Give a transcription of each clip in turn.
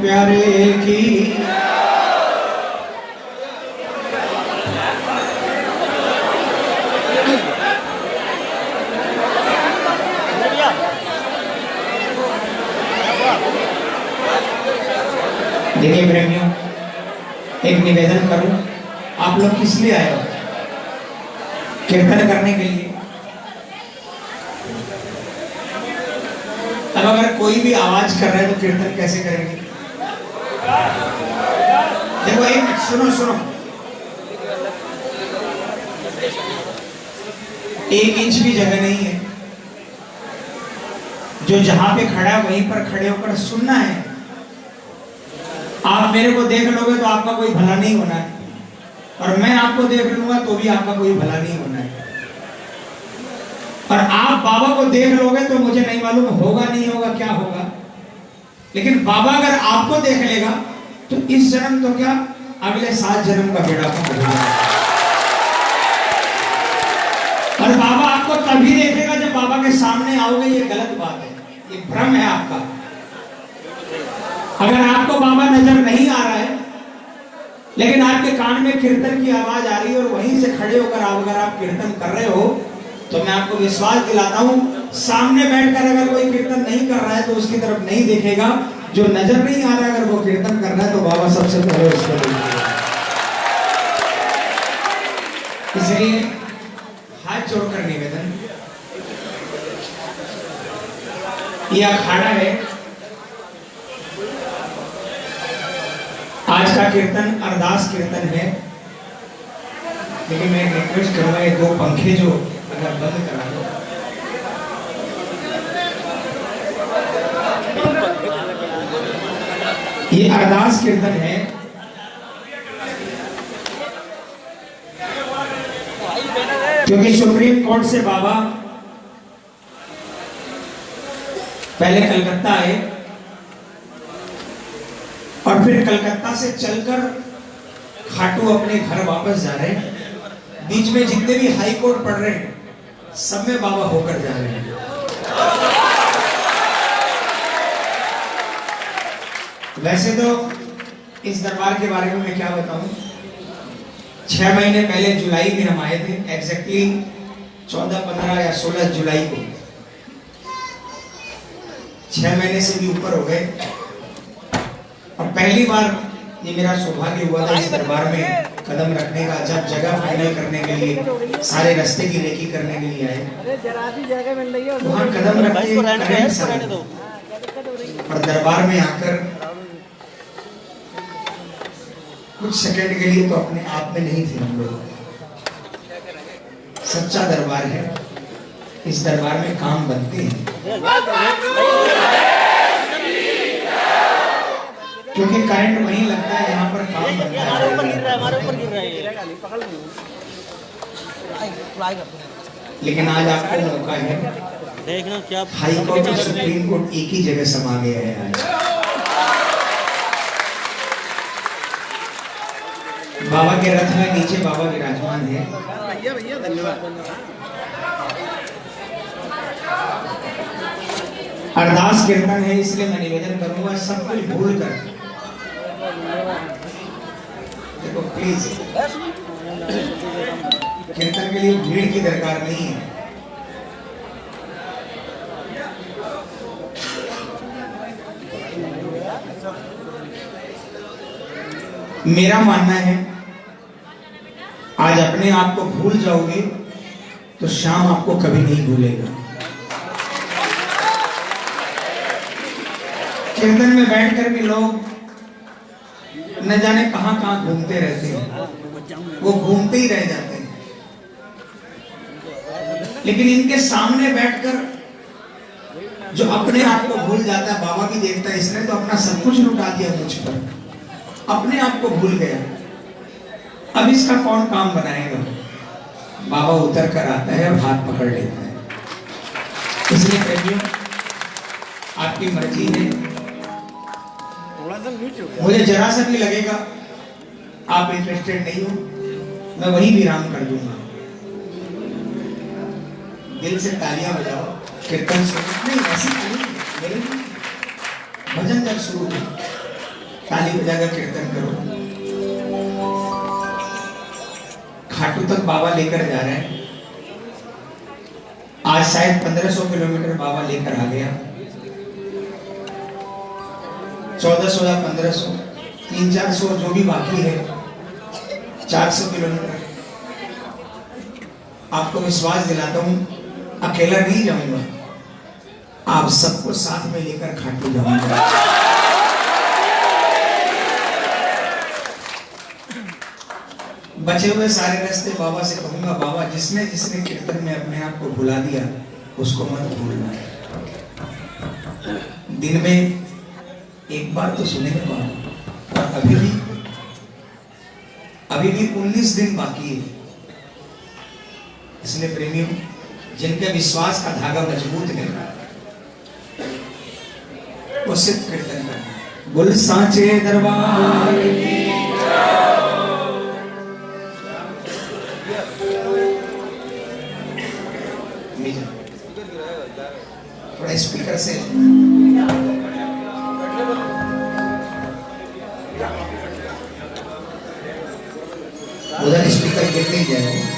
प्यारे की। देखिए प्रेमियों, एक निवेदन करूँ, आप लोग किस लिए आए हो? कीर्तन करने के लिए। अब अगर कोई भी आवाज़ कर रहा है तो कीर्तन कैसे करेंगे देखो एक मिनट सुनो सुनो। एक इंच भी जगह नहीं है। जो जहाँ पे खड़ा है, वहीं पर खड़े होकर सुनना है। आप मेरे को देख लोगे तो आपका कोई भला नहीं होना है। और मैं आपको देख लूँगा तो भी आपका कोई भला नहीं होना है। और आप बाबा को देख लोगे तो मुझे नहीं मालूम होगा, नहीं होगा, क्या होगा। लेकिन बाबा अगर आपको देख लेगा तो इस जन्म तो क्या अगले सात जन्म का बेड़ा पार हो और बाबा आपको तभी देखेगा जब बाबा के सामने आओगे, ये गलत बात है। ये भ्रम है आपका। अगर आपको बाबा नज़र नहीं आ रहा है, लेकिन आपके कान में कीर्तन की आवाज़ आ रही है और वहीं से खड़े होकर आप अगर आप कीर्तन कर रहे हो तो मैं आपको विश्वास दिलाता हूँ, सामने बैठकर अगर कोई कीर्तन नहीं कर रहा है तो उसकी तरफ़ नहीं देखेगा। जो नज़र नहीं आ रहा, अगर वो कीर्तन कर रहा है तो बाबा सबसे पहले उसको इसलिए हाथ जोड़कर निवेदन। ये अखाड़ा है। आज का कीर्तन अरदास कीर्तन है। लेकिन मैं रिक्वेस्ट करूँगा, ये दो पंखे जो अगर बंद करा दो। ये अरदास कीर्तन है। क्योंकि सुप्रीम कोर्ट से बाबा पहले कलकत्ता आए और फिर कलकत्ता से चलकर खाटू अपने घर वापस जा रहे हैं। बीच में जितने भी हाई कोर्ट पढ़ रहे हैं, सब में बाबा होकर जा रहे हैं। वैसे तो इस दरबार के बारे में मैं क्या बताऊँ? छह महीने पहले जुलाई में हम आए थे एग्जैक्टली चौदह पंद्रह या सोलह जुलाई को। छह महीने से भी ऊपर हो गए। और पहली बार ये मेरा सौभाग्य हुआ था इस दरबार में कदम रखने का जब जगह फाइनल करने के लिए सारे रास्ते की रेकी करने के लिए आए। वहाँ कदम रख। दो। और दरबार में आकर कुछ सेकंड के लिए तो अपने आप में नहीं थे हम लोग। सच्चा दरबार है। इस दरबार में काम बनते हैं। क्योंकि करंट वहीं लगता है यहाँ पर काम बनता हमारे ऊपर गिर रहा है हमारे ऊपर गिर रहा ये। पकड़ फ्लाई लेकिन आज आपको मौका है। देखना क्या हाई कोर्ट और सुप्रीम कोर्ट एक ही जगह समा गया है आज। बाबा के रथ में नीचे बाबा विराजमान है। भैया भैया धन्यवाद अरदास कीर्तन है, इसलिए मैं निवेदन करूँगा, सब कुछ भूल कर देखो प्लीज़ कीर्तन के लिए भीड़ की दरकार नहीं है। मेरा मानना है आज अपने आप को भूल जाओगे तो शाम आपको कभी नहीं भूलेगा। कीर्तन में बैठकर भी लोग न जाने कहाँ कहाँ घूमते रहते हैं। वो घूमते ही रह जाते हैं। लेकिन इनके सामने बैठकर जो अपने आप को भूल जाता है, बाबा भी देखता है इसने तो अपना सब कुछ लुटा दिया मुझ पर। अपने आप को भूल गया। अब इसका कौन काम बनाएगा? बाबा उतर कर आता है और हाथ पकड़ लेता है। इसलिए प्रेमियों आपकी मर्ज़ी है। मुझे जरा सा भी लगेगा, आप इंटरेस्टेड नहीं हो, मैं वही विराम कर दूँगा। दिल से तालियाँ बजाओ, कीर्तन सुनो। नहीं, ऐसी ताली। भजन जब शुरू ताली बजाकर कीर्तन करो। खाटू तक बाबा लेकर जा रहे हैं। आज शायद 1500 किलोमीटर बाबा लेकर आ गया। चौदह सौ या पंद्रह सौ, तीन चार सौ जो भी बाकी है, चार सौ किलोमीटर। आपको विश्वास दिलाता हूँ, अकेला नहीं जाऊँगा। आप सबको साथ में लेकर खाटू जाऊँगा बचे हुए सारे रास्ते बाबा से कहूँगा, बाबा, जिसने जिसने कीर्तन में अपने आप को भुला दिया, उसको मत भूलना। दिन में एक बार तो सुनेंगे बाबा और अभी भी अभी भी 19 दिन बाकी है। इसलिए प्रेमियों, जिनके विश्वास का धागा मज़बूत है वो सिर्फ़ कीर्तन करना बुल, सांचे दरबार थोड़ा स्पीकर से। उधर स्पीकर गिर नहीं जाए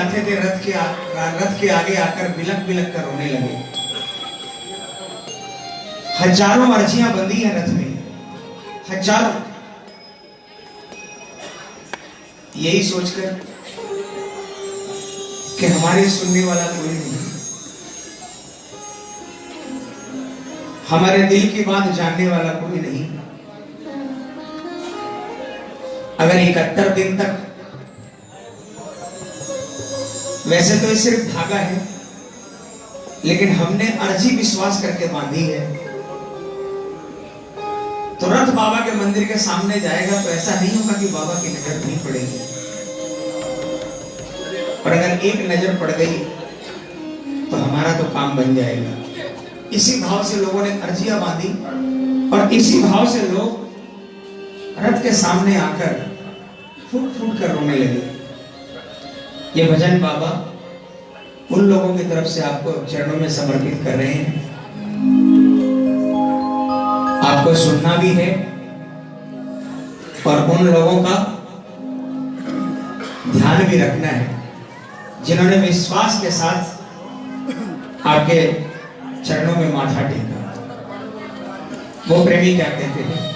आते थे रथ के आ, रथ के आगे आकर बिलक बिलक कर रोने लगे। हज़ारों अर्जियाँ बंदी हैं रथ में। हज़ारों। यही सोचकर कि हमारे सुनने वाला कोई नहीं। हमारे दिल की बात जानने वाला कोई नहीं। अगर इकहत्तर दिन तक वैसे तो ये सिर्फ़ धागा है, लेकिन हमने अर्जी विश्वास करके बांधी है। तो रथ बाबा के मंदिर के सामने जाएगा तो ऐसा नहीं होगा कि बाबा की नज़र नहीं पड़ेगी। और अगर एक नज़र पड़ गई तो हमारा तो काम बन जाएगा। इसी भाव से लोगों ने अर्जियाँ बांधी, और इसी भाव से लोग रथ के सामने आकर फूट फूट कर रोने लगे। ये भजन बाबा उन लोगों की तरफ़ से आपको चरणों में समर्पित कर रहे हैं। आपको सुनना भी है और उन लोगों का ध्यान भी रखना है, जिन्होंने विश्वास के साथ आपके चरणों में माथा टेका। वो प्रेमी क्या कहते हैं?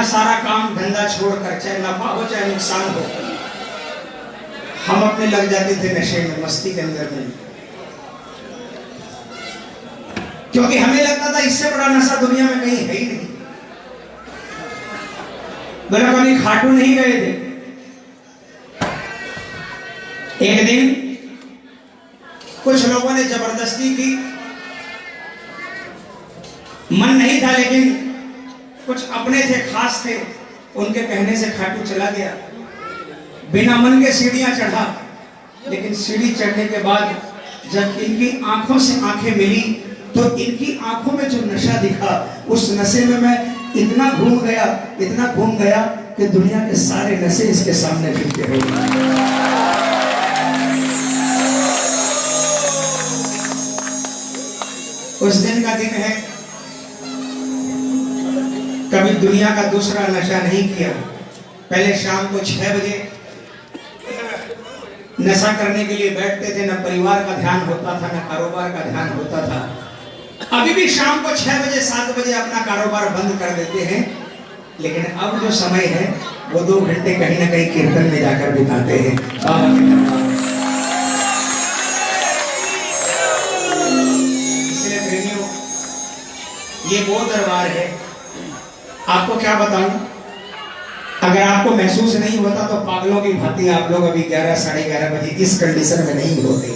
अपना सारा काम धंधा छोड़कर, चाहे नफा हो, चाहे नुकसान हो, हम अपने लग जाते थे नशे में, मस्ती के अंदर में। क्योंकि हमें लगता था इससे बड़ा नशा दुनिया में कहीं है ही नहीं। बोला कभी खाटू नहीं गए थे। एक दिन कुछ लोगों ने ज़बरदस्ती की। मन नहीं था लेकिन कुछ अपने थे खास थे, उनके कहने से खाटू चला गया। बिना मन के सीढ़ियाँ चढ़ा, लेकिन सीढ़ी चढ़ने के बाद जब इनकी आँखों से आँखें मिली तो इनकी आँखों में जो नशा दिखा, उस नशे में मैं इतना घूम गया, इतना घूम गया कि दुनिया के सारे नशे इसके सामने फिरते हो उस दिन का दिन है कभी दुनिया का दूसरा नशा नहीं किया पहले शाम को छह बजे नशा करने के लिए बैठते थे, न परिवार का ध्यान होता था, न कारोबार का ध्यान होता था अभी भी शाम को छह बजे, सात बजे अपना कारोबार बंद कर देते हैं, लेकिन अब जो समय है, वो दो घंटे कहीं ना कहीं कीर्तन में जाकर बिताते हैं। इसलिए ये वो दरबार है आपको क्या बताऊँ? अगर आपको महसूस नहीं होता तो पागलों की भांति आप लोग अभी ग्यारह, साढ़े ग्यारह बजे इस कंडीशन में नहीं होते।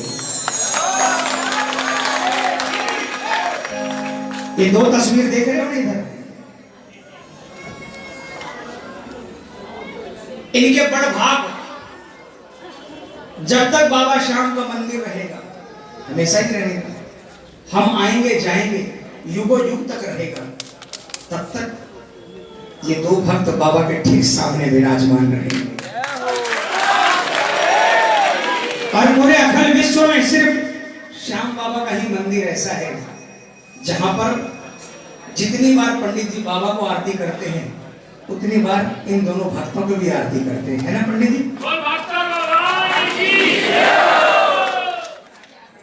ये दो तस्वीर देख रहे हो ना इधर? इनके बड़ भाग। जब तक बाबा श्याम का मंदिर रहेगा, हमेशा ही रहेगा। हम आएँगे, जाएँगे युगो युग तक रहेगा। तब तक ये दो भक्त बाबा के ठीक सामने विराजमान रहे। और पूरे अखिल विश्व में सिर्फ़ श्याम बाबा का ही मंदिर ऐसा है जहाँ पर जितनी बार पंडित जी बाबा को आरती करते हैं उतनी बार इन दोनों भक्तों को भी आरती करते हैं। है ना पंडित जी।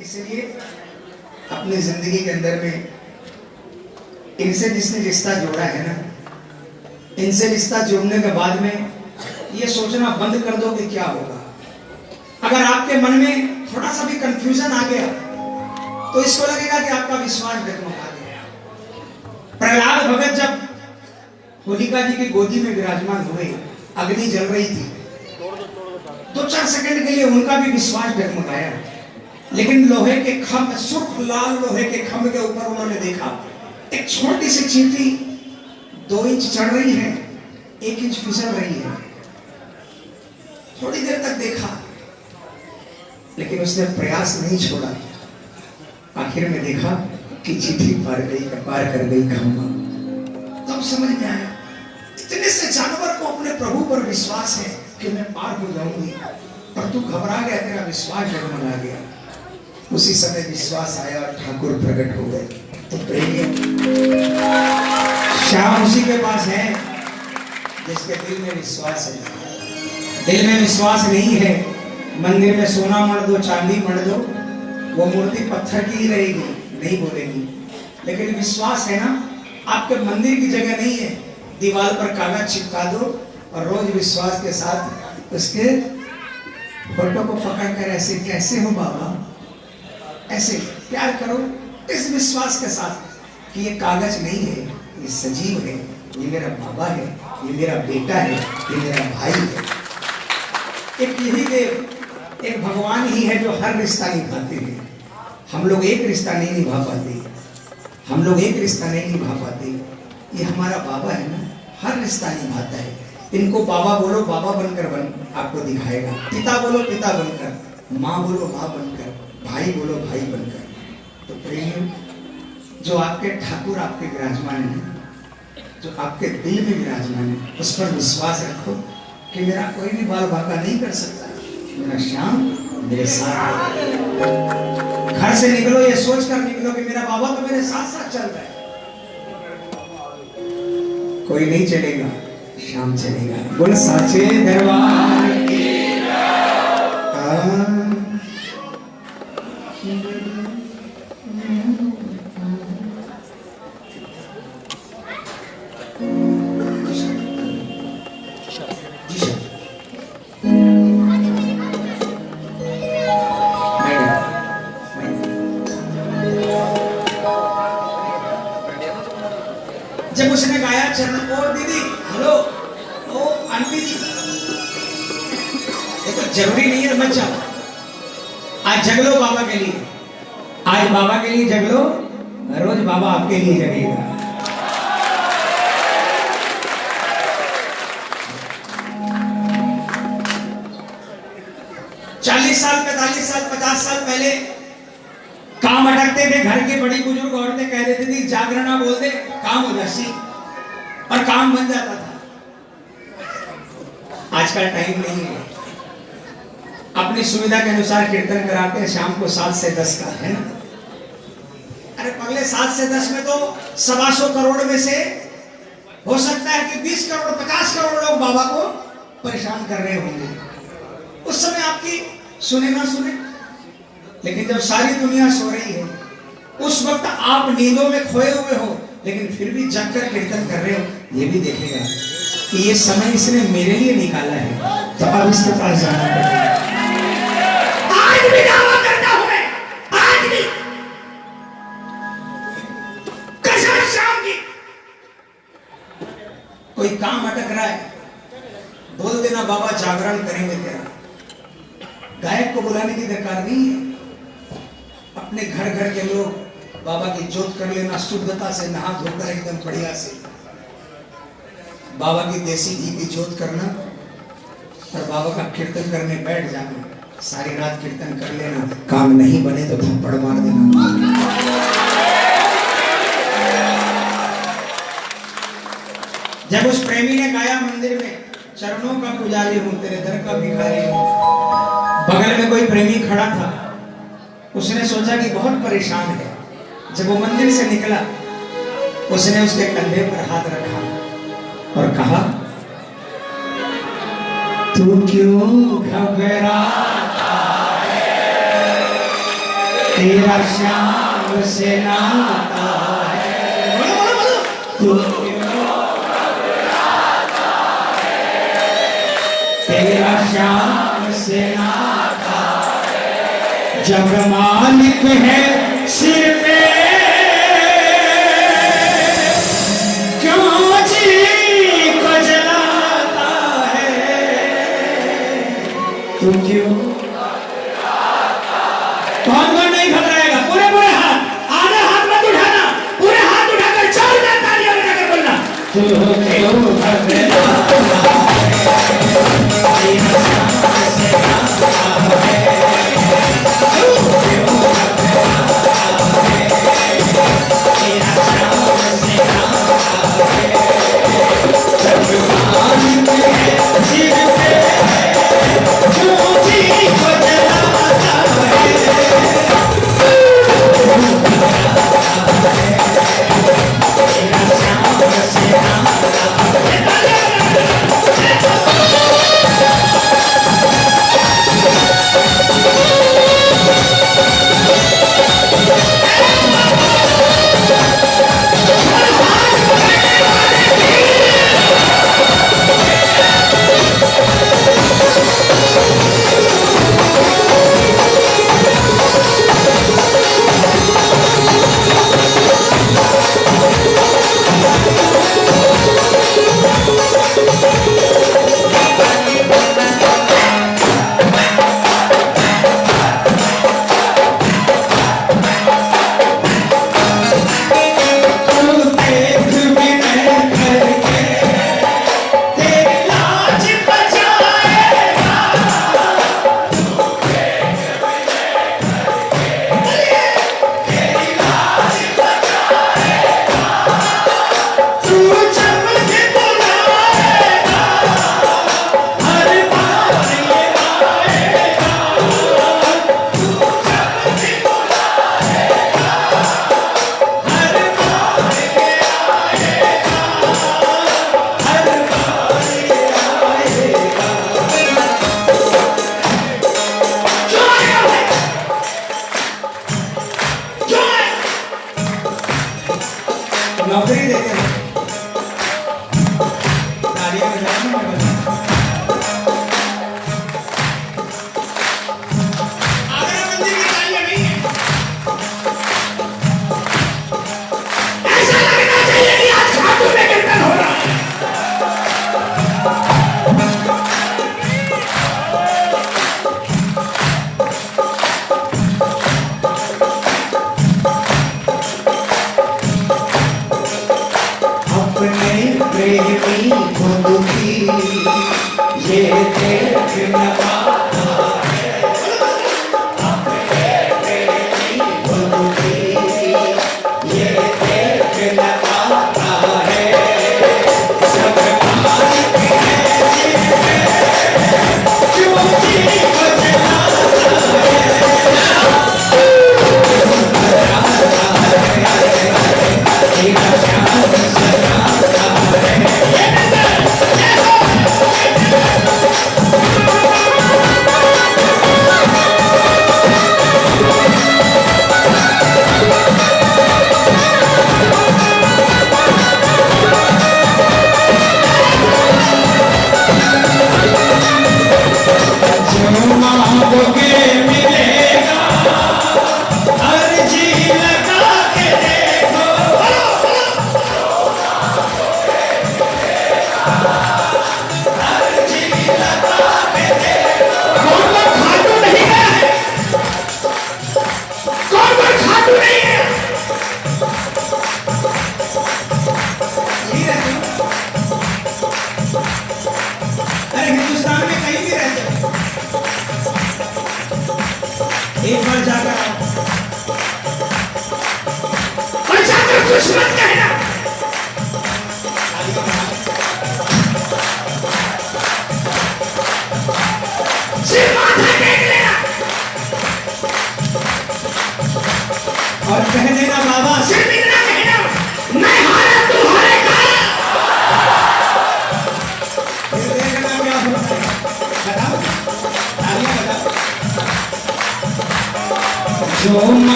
इसलिए अपनी ज़िंदगी के अंदर में इनसे जिसने रिश्ता जोड़ा है ना इनसे रिश्ता जोड़ने के बाद में ये सोचना बंद कर दो कि क्या होगा। अगर आपके मन में थोड़ा सा भी कंफ्यूजन आ गया तो इसको लगेगा कि आपका विश्वास डगमगा गया। प्रहलाद भगत जब होलिका जी की गोदी में विराजमान हुए अग्नि जल रही थी, दो चार सेकंड के लिए उनका भी विश्वास डगमगाया लेकिन लोहे के खम्भ सुर्ख लाल लोहे के खम्भ के ऊपर उन्होंने देखा, एक छोटी सी चींटी दो इंच चढ़ रही है, एक इंच फिसल रही है। थोड़ी देर तक देखा, लेकिन उसने प्रयास नहीं छोड़ा। आखिर में देखा कि चिट्ठी पार गई, पार कर गई खम्मा तब समझ में आया, इतने से जानवर को अपने प्रभु पर विश्वास है कि मैं पार हो जाऊँगी। पर तू घबरा गया, तेरा विश्वास डगमगा गया। उसी समय विश्वास आया और ठाकुर प्रकट हो गए। तो प्रेमी श्याम उसी के पास है, जिसके दिल में विश्वास है। दिल में विश्वास नहीं है, मंदिर में सोना मर दो, चांदी मर दो, वो मूर्ति पत्थर की ही रहेगी, नहीं बोलेगी। लेकिन विश्वास है ना, आपके मंदिर की जगह नहीं है। दीवार पर कागज़ चिपका दो और रोज विश्वास के साथ उसके फ़ोटो को पकड़ कर ऐसे, कैसे हो बाबा? ऐसे प्यार करो, इस विश्वास के साथ कि ये कागज़ नहीं है। ये सजीव है, ये मेरा बाबा है, ये मेरा बेटा है, ये मेरा भाई है। एक यही देव एक भगवान ही है जो हर रिश्ता निभाते हैं। हम लोग एक रिश्ता नहीं निभा पाते। हम लोग एक रिश्ता नहीं निभा पाते। ये हमारा बाबा है ना, हर रिश्ता निभाता है। इनको बाबा बोलो, बाबा बनकर बन, आपको दिखाएगा। पिता बोलो, पिता बनकर। माँ बोलो, माँ बनकर। भाई बोलो, भाई बनकर। तो प्रेम, जो आपके ठाकुर, आपके विराजमान है जो आपके दिल में विराजमान है, उस पर विश्वास रखो कि मेरा कोई भी बाल भागा नहीं कर सकता। मेरा श्याम, मेरे साथ घर से निकलो, ये सोच कर निकलो कि मेरा बाबा तो मेरे साथ साथ चल रहा है। कोई नहीं चलेगा शाम चलेगा। बोल, साचे दरबार की जग बाबा के लिए। आज बाबा के लिए लो रोज बाबा आपके लिए जगेगा। चालीस साल, पैतालीस साल, पचास साल पहले काम अटकते थे, घर के बड़ी बुज़ुर्ग औरतें कह देती थी, जागरणा बोल दे, काम हो जासी और काम बन जाता था। आज का टाइम नहीं है। अपनी सुविधा के अनुसार कीर्तन कराते हैं, शाम को सात से दस का, है ना? अरे पगले सात से दस में तो सवा सौ करोड़ में से हो सकता है कि बीस करोड़, पचास करोड़ लोग बाबा को परेशान कर रहे होंगे। उस समय आपकी सुने ना सुने। लेकिन जब सारी दुनिया सो रही है, उस वक्त आप नींदों में खोए हुए हो, लेकिन फिर भी जग कर कीर्तन कर रहे हो, ये भी देखेगा। ये समय इसने मेरे लिए निकाला है तो अब इसके पास जाना पड़ेगा आज भी दावा करता हूँ मैं आज भी कसम शाम की कोई काम अटक रहा है? बोल देना, बाबा, जागरण करेंगे तेरा। गायक को बुलाने की दरकार नहीं है। अपने घर घर के लोग बाबा की जोत कर लेना, शुद्धता से नहा धोकर एकदम बढ़िया से। बाबा की देसी घी की जोत करना और बाबा का कीर्तन करने बैठ जाना, सारी रात कीर्तन कर लेना, काम नहीं बने तो थप्पड़ मार देना। जब उस प्रेमी ने गाया मंदिर में, चरणों का पुजारी हूँ, तेरे दर का भिखारी हूँ। बगल में कोई प्रेमी खड़ा था, उसने सोचा कि बहुत परेशान है। जब वो मंदिर से निकला, उसने उसके कंधे पर हाथ रखा। कहा? तू क्यों घबराता है तेरा श्याम से नाता है। तू क्यों तेरा श्याम से नाता जब मालिक है सिर तू क्यों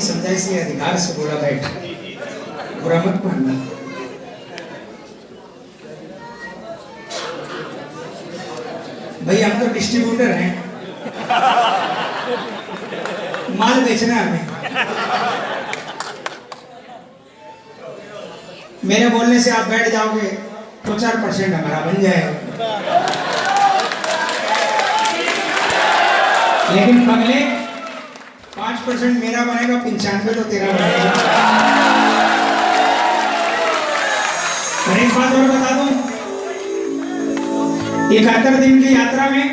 नहीं समझा इसलिए अधिकार से बोला बैठ बुरा मत मानना। भाई हम तो डिस्ट्रीब्यूटर हैं। माल बेचना हमें। मेरे बोलने से आप बैठ जाओगे तो चार परसेंट हमारा बन जाएगा लेकिन पब्लिक परसेंट मेरा बनेगा, पंचानवे तो तेरा बनेगा। एक बात और बता दू, इकहत्तर दिन की यात्रा में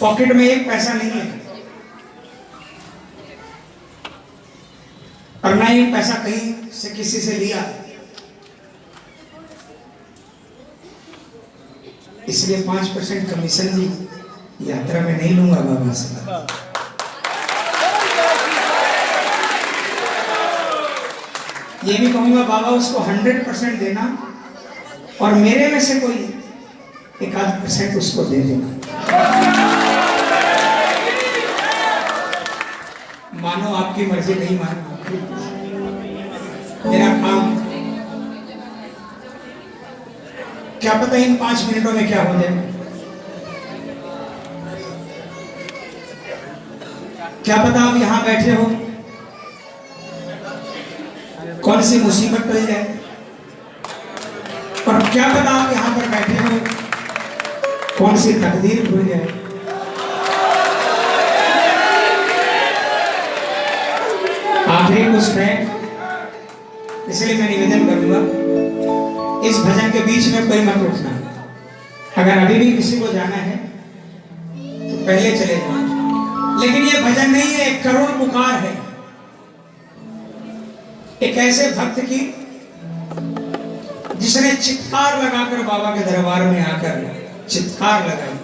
पॉकेट में एक पैसा नहीं है। और ना ही पैसा कहीं से किसी से लिया। इसलिए पाँच परसेंट कमीशन भी यात्रा में नहीं लूँगा बाबा से। ये भी कहूँगा, बाबा, उसको हंड्रेड परसेंट देना और मेरे में से कोई एक आध परसेंट उसको दे देना। मानो आपकी मर्ज़ी नहीं मानो। मेरा काम क्या पता इन पाँच मिनटों में क्या हो जाए। क्या पता आप यहाँ बैठे हो? कौन सी मुसीबत टल जाए और क्या पता आप यहाँ पर बैठे हो? कौन सी तकदीर खुल जाए आखिरी कुछ है। इसलिए मैं निवेदन करूँगा, इस भजन के बीच में कोई मत उठना। अगर अभी भी किसी को जाना है तो पहले चले जाओ। लेकिन ये भजन नहीं है, एक करोड़ पुकार है। एक ऐसे भक्त की, जिसने चित्कार लगाकर बाबा के दरबार में आकर चित्कार लगाई।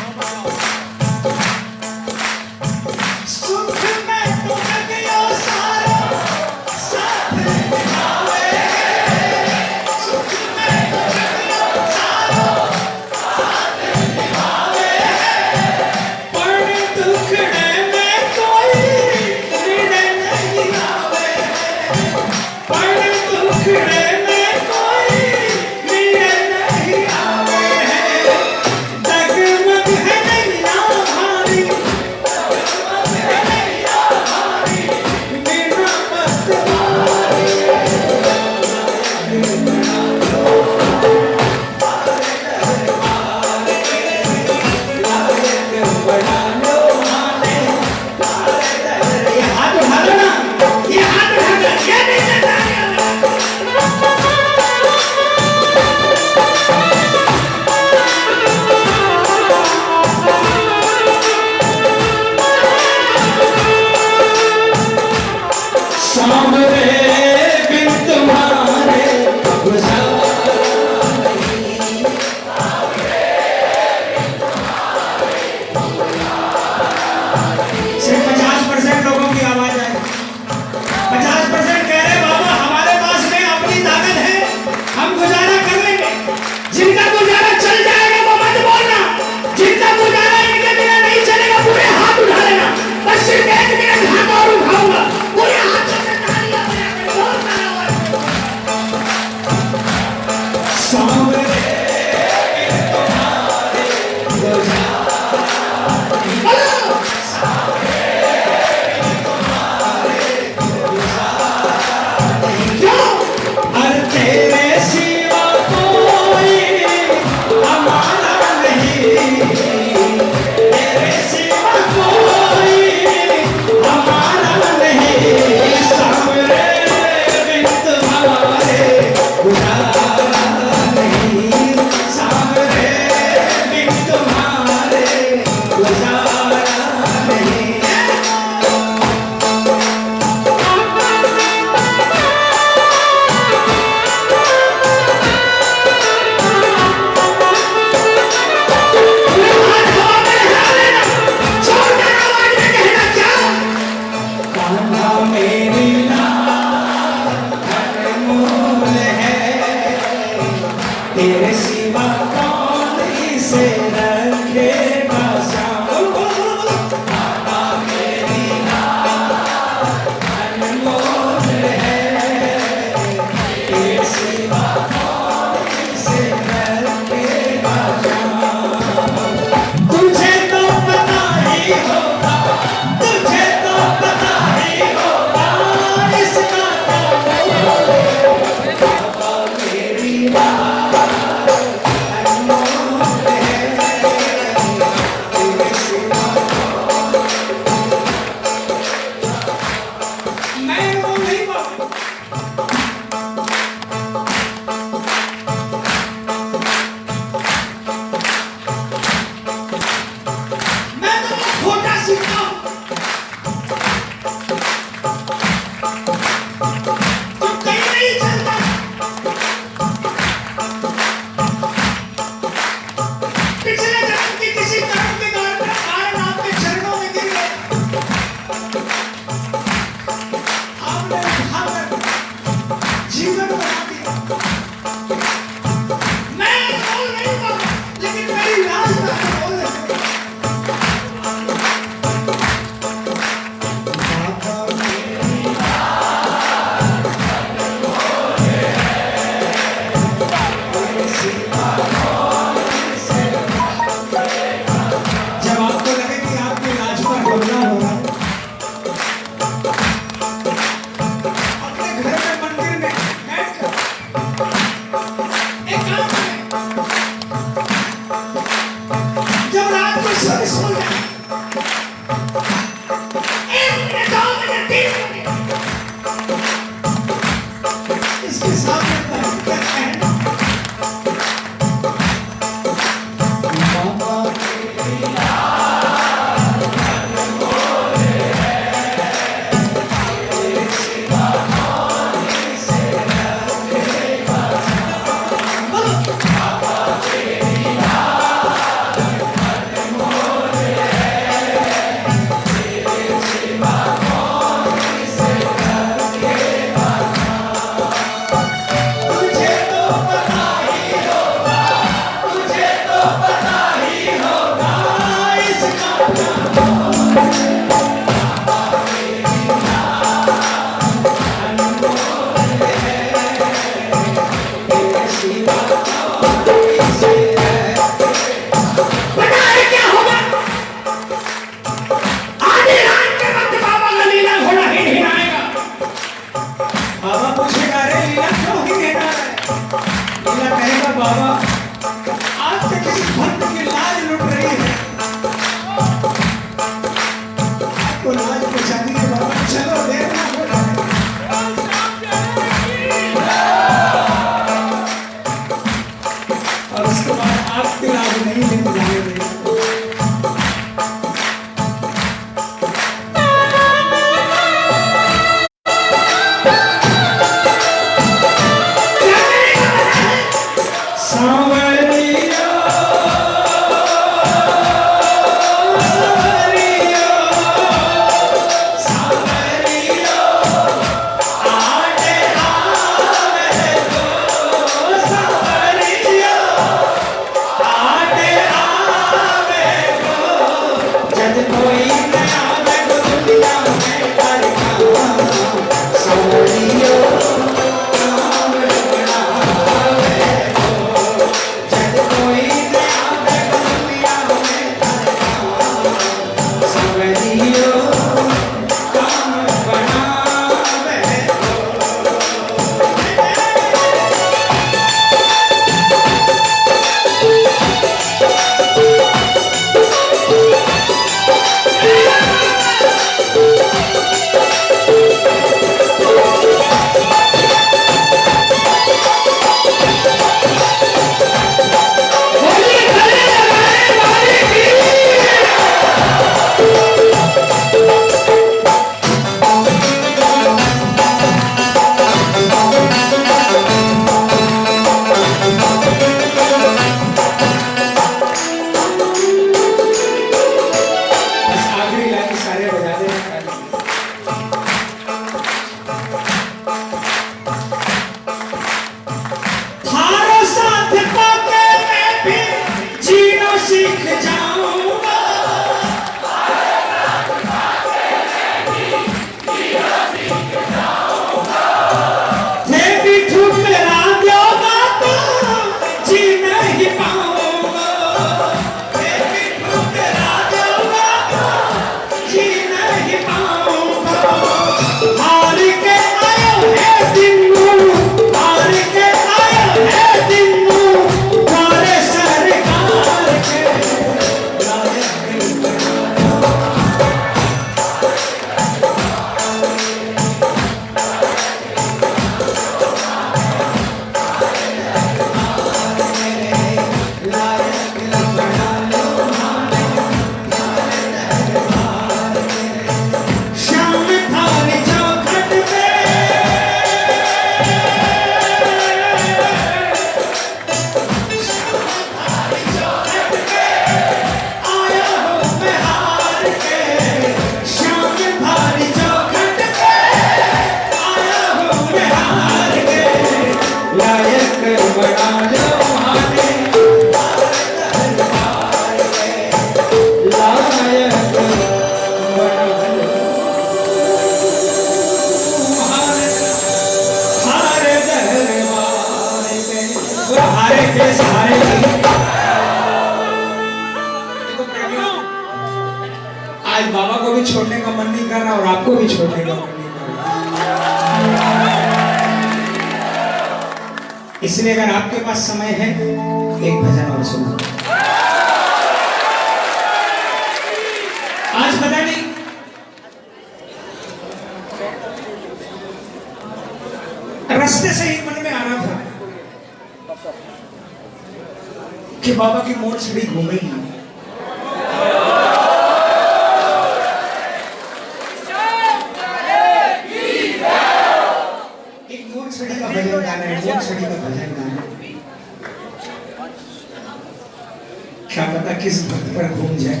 किस भक्त पर घूम जाए?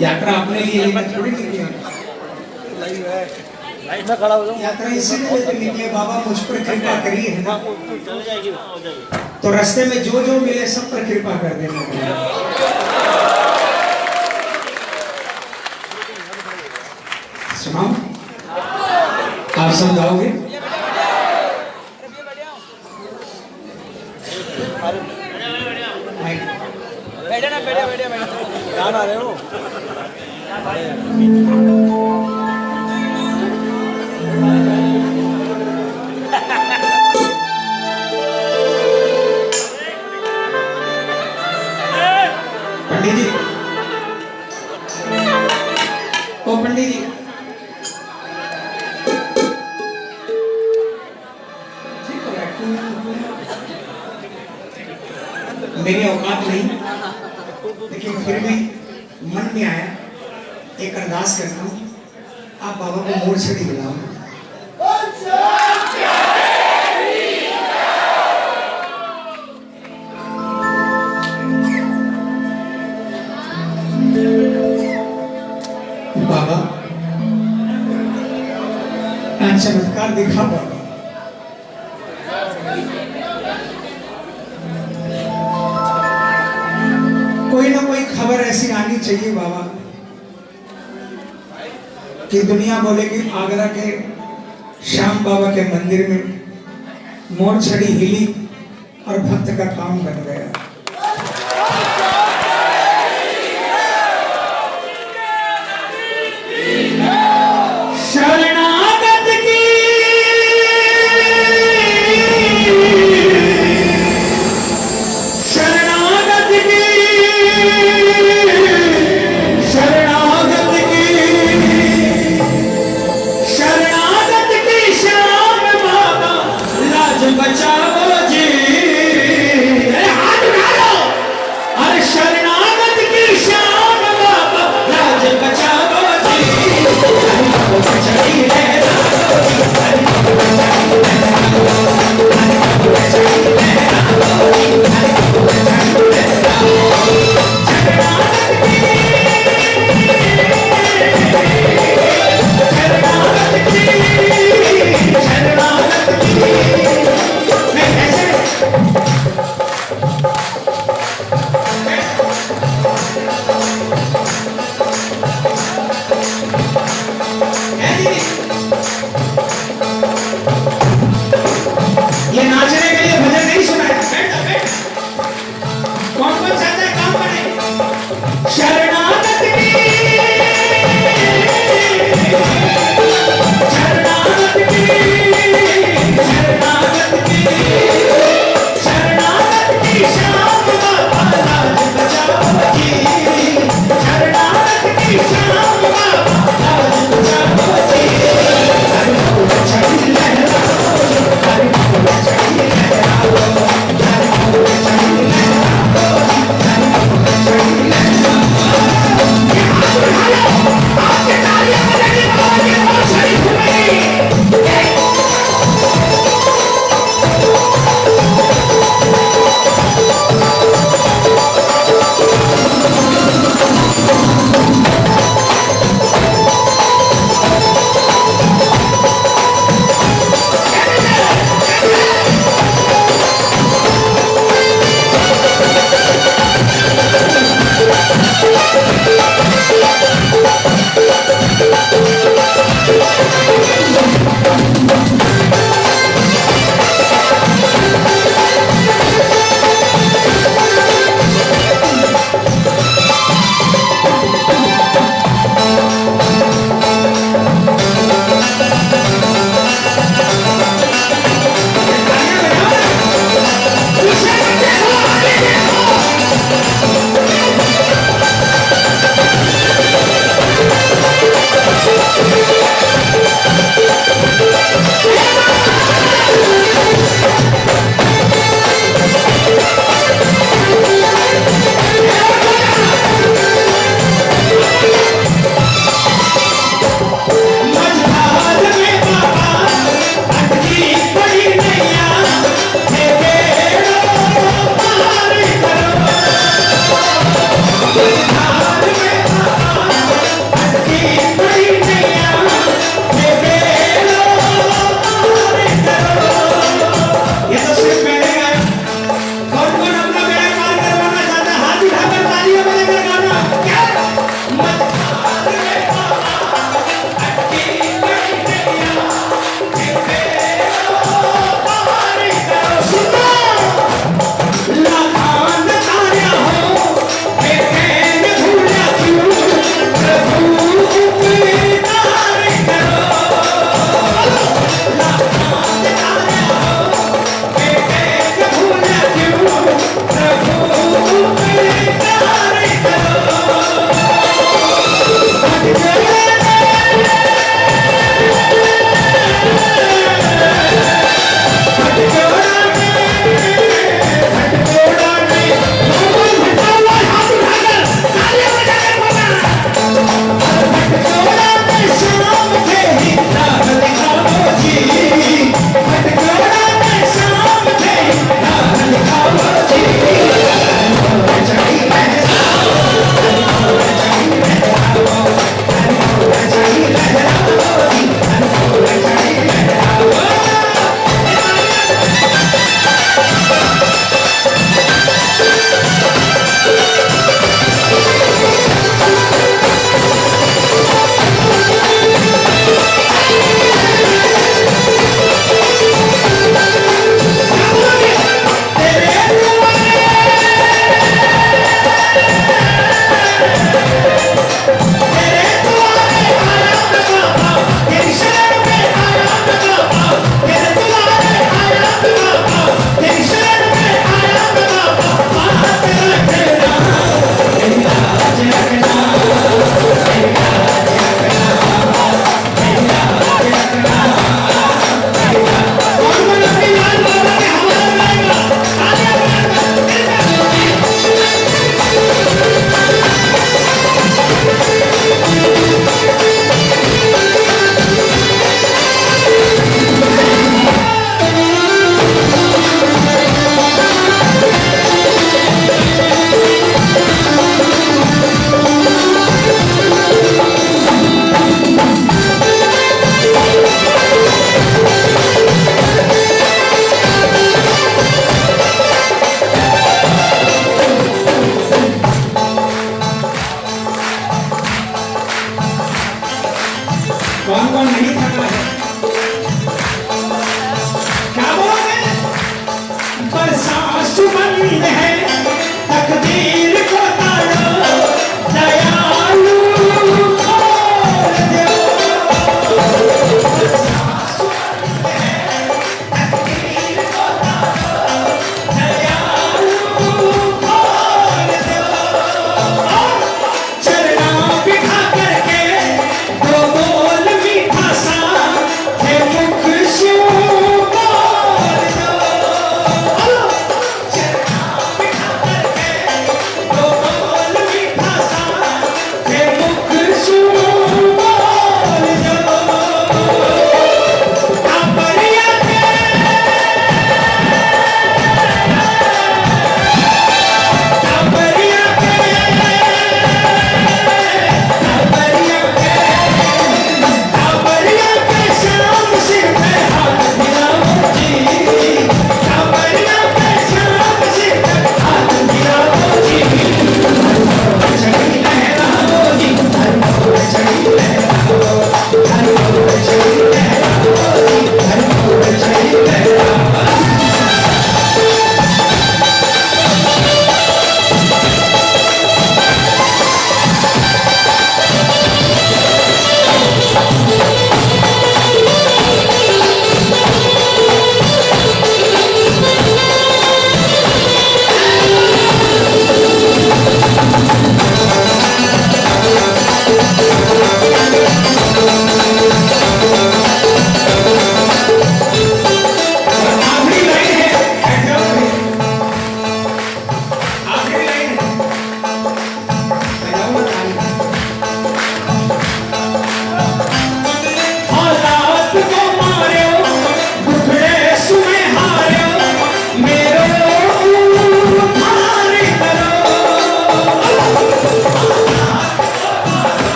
यात्रा अपने लिए यात्रा इसीलिए निकले बाबा मुझ पर कृपा करिए, है ना? तो रास्ते में जो जो मिले सब पर कृपा कर देना। सुनाओ। आप समझाओगे?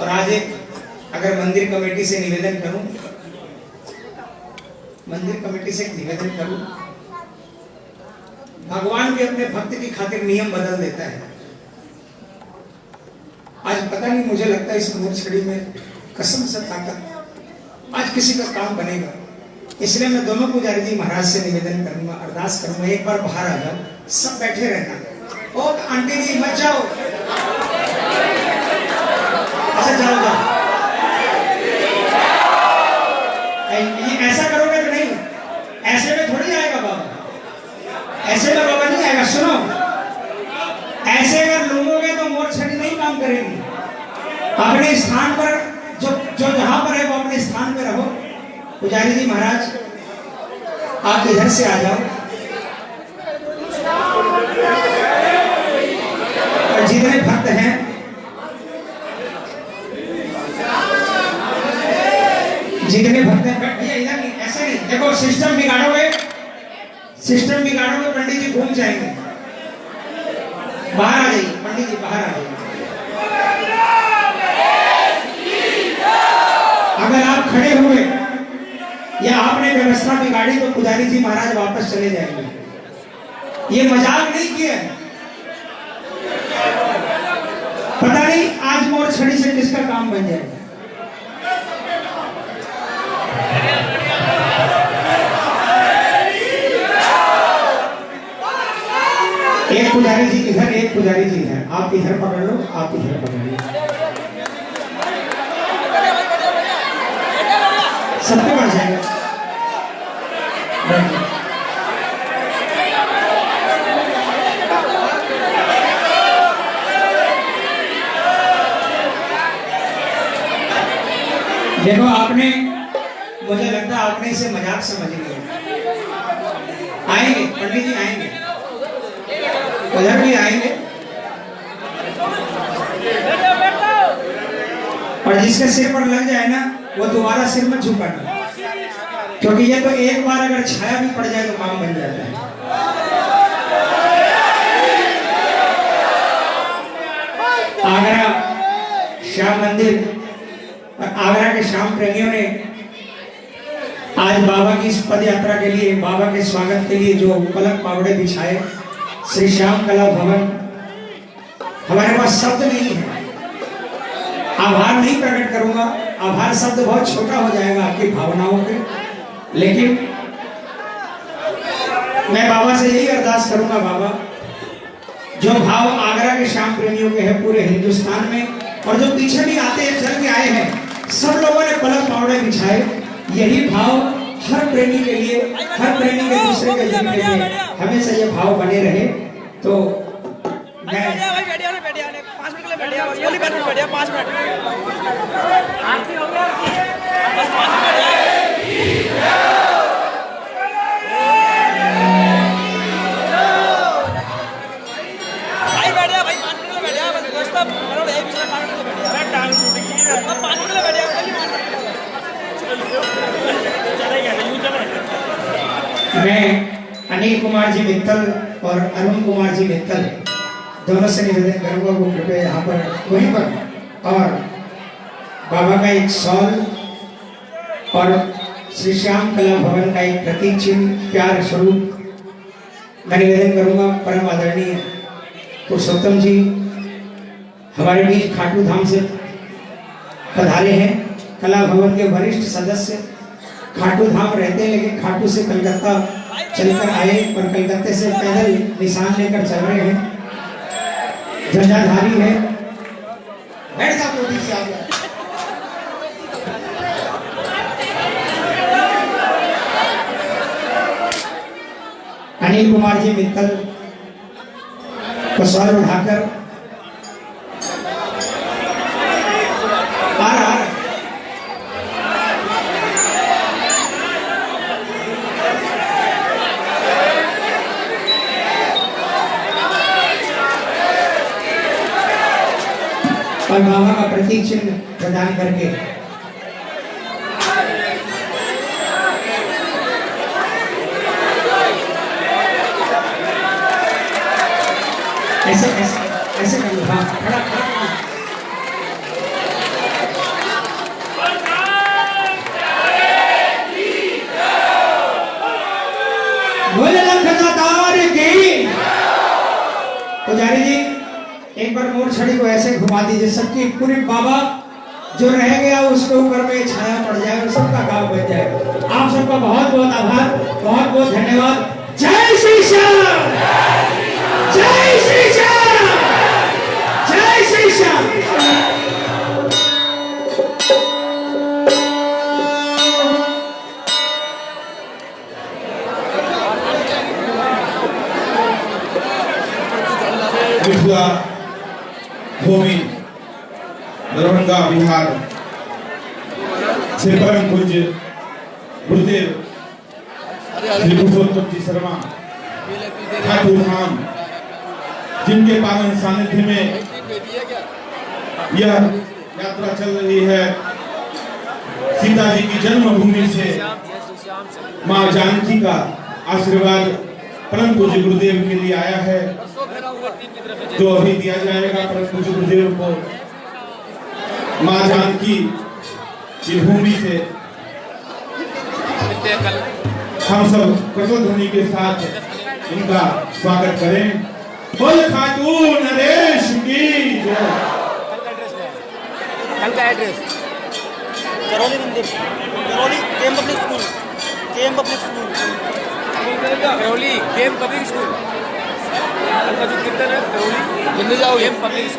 और आज एक अगर मंदिर कमेटी से निवेदन करूँ, मंदिर कमेटी से निवेदन करूँ, भगवान भी अपने भक्त की खातिर नियम बदल देता है। आज पता नहीं, मुझे लगता है इस मोरछड़ी में कसम से ताकत, आज किसी का काम बनेगा। इसलिए मैं दोनों पुजारी जी महाराज से निवेदन करूँगा, अरदास करूँगा, एक बार बाहर आ जाओ, सब बैठे रहना। ओ आंटी जी, मत जाओ। अच्छा जाओ जाओ ऐसा करोगे तो नहीं? ऐसे में थोड़ी आएगा बाबा। ऐसे में बाबा नहीं आएगा, सुनो। ऐसे अगर लोगोगे तो मोर छड़ी नहीं काम करेगी। अपने स्थान पर जो जो जहाँ पर है, वो अपने स्थान पर रहो। पुजारी जी महाराज, आप इधर से आ जाओ। और जितने भक्त हैं जितने भक्त हैं बैठ- भैया इधर नहीं, ऐसे नहीं। देखो, सिस्टम बिगाड़ोगे सिस्टम बिगाड़ोगे, पंडित जी घूम जाएँगे। बाहर आ जाइए, पंडित जी बाहर आ जाइए। अगर आप खड़े हुए, या आपने व्यवस्था बिगाड़ी तो पुजारी जी महाराज वापस चले जाएँगे। ये मज़ाक नहीं किया पता नहीं, आज मोर छड़ी से किसका काम बन जाएगा एक पुजारी जी, इधर एक पुजारी जी इधर आप इधर पकड़ लो, आप इधर पकड़ लो। सबको बढ़ जाएगा। देखो, आपने, मुझे लगता है आपने इसे मज़ाक समझ लिया। आएँगे, पंडित जी आएँगे। उधर भी आएँगे। और जिसके सिर पर लग जाए ना, वो दोबारा सिर मत झुकाना। क्योंकि ये तो एक बार अगर छाया भी पड़ जाए तो काम बन जाता है। आगरा श्याम मंदिर और आगरा के श्याम प्रेमियों ने आज बाबा की इस पद यात्रा के लिए, बाबा के स्वागत के लिए जो पलक पावड़े बिछाए श्री श्याम कला भवन। हमारे पास शब्द नहीं है। आभार नहीं प्रकट करूँगा। आभार शब्द बहुत छोटा हो जाएगा आपकी भावनाओं के लेकिन मैं बाबा से यही अरदास करूँगा, बाबा, जो भाव आगरा के श्याम प्रेमियों के हैं पूरे हिंदुस्तान में, और जो पीछे भी आते हैं, चल के आए हैं, सब लोगों ने पलक पावड़े बिछाए। यही भाव हर प्रेमी के लिए, हर प्रेमी के दूसरे के जीवन लिए हमेशा ये भाव बने रहे। तो मैं और अरुण कुमार जी मित्तल, दोनों से निवेदन करूँगा वो कृपया यहाँ पर, वहीं पर। और बाबा का एक सॉल और श्री श्याम कला भवन का एक प्रतीक चिन्ह, प्यार स्वरूप, मैं निवेदन करूँगा परम आदरणीय पुरुषोत्तम जी, हमारे बीच खाटू धाम से पधारे हैं, कला भवन के वरिष्ठ सदस्य। खाटू धाम रहते हैं, लेकिन खाटू से कलकत्ता चलकर आए और कलकत्ते से पैदल निशान लेकर चल रहे हैं। ध्वजाधारी है। अनिल कुमार जी, मित्तल को सर उठाकर आ रहा आ रहा। बाबा का प्रतीक चिन्ह प्रदान करके। ऐसे ऐसे ऐसे कर लो। हाँ खड़ा खड़ा जी। बार मोर छड़ी को ऐसे घुमा दीजिए। सबकी पूरे बाबा जो रह गया उसके ऊपर में छाया पड़ जाए और सबका गाँव बन जाए। आप सबका बहुत बहुत आभार, बहुत बहुत धन्यवाद। जय श्री श्याम! जय श्री श्याम! जय श्री श्याम! भूमि दरभंगा बिहार से परम पूज्य गुरुदेव श्री पुरुषोत्तम जी शर्मा, ठाकुर धाम जिनके पावन सानिध्य में यह यात्रा चल रही है, सीता जी की जन्मभूमि से माँ जानकी का आशीर्वाद परम पूज्य गुरुदेव के लिए आया है। जो अभी दिया जाएगा पूज्य गुरुदेव को माँ जानकी की भूमि से हम सब कठोर ध्वनि के साथ इनका स्वागत करें। बोल खातून नरेश की जय। कल का एड्रेस करौली मंदिर। करौली केम पब्लिक स्कूल केम पब्लिक स्कूल करौली? केम पब्लिक स्कूल कल का जो कीर्तन करौली दिल्ली जाओ पब्लिक